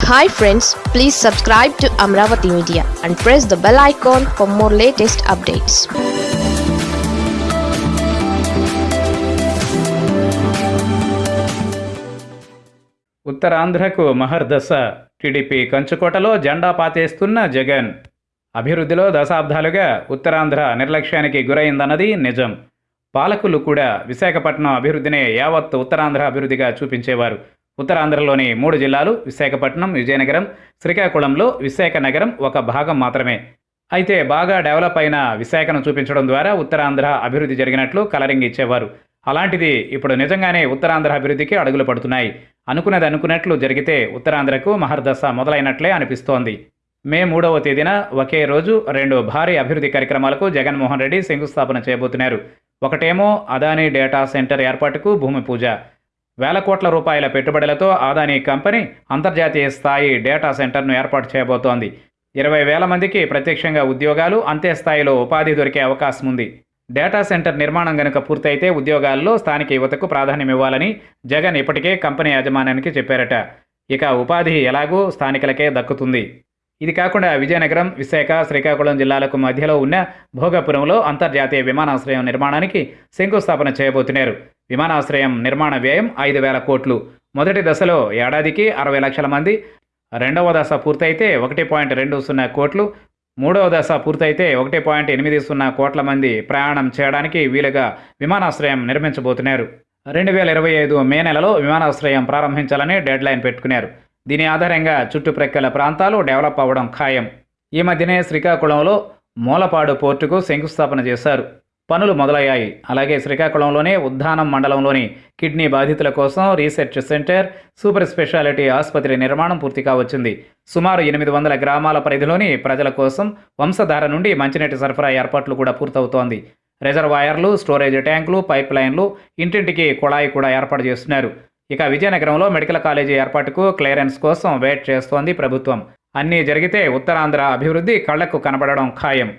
Hi friends please subscribe to Amaravati media and press the bell icon for more latest updates ఉత్తరాంధ్రకు మహర్దశ TDP కంచుకోటలో జెండా పాతేస్తున్న జగన్. అభివృద్ధిలో దశాబ్దాలుగా ఉత్తరాంధ్ర నిర్లక్ష్యానికి గురైందన్నది నిజం. పాలకులు కూడా విశాఖపట్నం అభివృద్ధినే యావత్ ఉత్తరాంధ్ర అభివృద్ధిగా చూపించేవారు. ఉత్తరాంధ్రలోని మూడు జిల్లాలు విశాఖపట్నం విజయనగరం శ్రీకాకుళంలో విశాఖ నగరం ఒక భాగం మాత్రమే. అయితే బాగా డెవలప్ అయిన విశాఖను చూపించడం ద్వారా ఉత్తరాంధ్ర అభివృద్ధి జరిగినట్లు కలరింగ్ ఇచ్చేవారు. అలాంటిది ఇప్పుడు నిజంగానే ఉత్తరాంధ్ర అభివృద్ధికి అడుగులు పడుతున్నాయి. అనుకున్నది అనుకున్నట్లు జరిగితే ఉత్తరాంధ్రకు మహర్దశ మొదలైనట్లే అనిపిస్తోంది. మే మూడవ తేదీన ఒకే రోజు రెండు భారీ అభివృద్ధి కార్యక్రమాలకు జగన్మోహన్ రెడ్డి శంకుస్థాపన చేయబోతున్నారు. ఒకటేమో అదానీ డేటా సెంటర్ ఏర్పాటుకు భూమి పూజ. వేల కోట్ల రూపాయల పెట్టుబడులతో అదానీ కంపెనీ అంతర్జాతీయ స్థాయి డేటా సెంటర్ను ఏర్పాటు చేయబోతోంది. ఇరవై వేల మందికి ప్రత్యక్షంగా ఉద్యోగాలు అంతే స్థాయిలో ఉపాధి దొరికే అవకాశం ఉంది. డేటా సెంటర్ నిర్మాణం గనుక పూర్తయితే ఉద్యోగాల్లో స్థానిక యువతకు ప్రాధాన్యం ఇవ్వాలని జగన్ ఇప్పటికే కంపెనీ యాజమాన్యానికి చెప్పారట. ఇక ఉపాధి ఎలాగూ స్థానికులకే దక్కుతుంది. ఇది కాకుండా విజయనగరం విశాఖ శ్రీకాకుళం జిల్లాలకు మధ్యలో ఉన్న భోగపురంలో అంతర్జాతీయ విమానాశ్రయం నిర్మాణానికి శంకుస్థాపన చేయబోతున్నారు. విమానాశ్రయం నిర్మాణ వ్యయం ఐదు వేల కోట్లు. మొదటి దశలో ఏడాదికి అరవై లక్షల మంది రెండవ దశ పూర్తయితే ఒకటి పాయింట్ రెండు సున్నా కోట్లు మూడవ దశ పూర్తయితే ఒకటి పాయింట్ ఎనిమిది సున్నా కోట్ల మంది ప్రయాణం చేయడానికి వీలుగా విమానాశ్రయం నిర్మించబోతున్నారు. రెండు వేల ఇరవై ఐదు మే నెలలో విమానాశ్రయం ప్రారంభించాలని డెడ్లైన్ పెట్టుకున్నారు. దీని ఆధారంగా చుట్టుప్రక్కల ప్రాంతాలు డెవలప్ అవ్వడం ఖాయం. ఈ మధ్యనే శ్రీకాకుళంలో మూలపాడు పోర్టుకు శంకుస్థాపన చేశారు. పనులు మొదలయ్యాయి. అలాగే శ్రీకాకుళంలోనే ఉద్దానం మండలంలోని కిడ్నీ బాధితుల కోసం రీసెర్చ్ సెంటర్ సూపర్ స్పెషాలిటీ ఆసుపత్రి నిర్మాణం పూర్తి కావచ్చింది. సుమారు ఎనిమిది వందల గ్రామాల పరిధిలోని ప్రజల కోసం వంశధార నుండి మంచినీటి సరఫరా ఏర్పాట్లు కూడా పూర్తవుతోంది. రిజర్వాయర్లు స్టోరేజ్ ట్యాంకులు పైప్ లైన్లు ఇంటింటికి కుళాయి కూడా ఏర్పాటు చేస్తున్నారు. ఇక విజయనగరంలో మెడికల్ కాలేజీ ఏర్పాటుకు క్లియరెన్స్ కోసం వెయిట్ చేస్తోంది ప్రభుత్వం. అన్నీ జరిగితే ఉత్తరాంధ్ర అభివృద్ధి కళ్ళకు కనబడడం ఖాయం.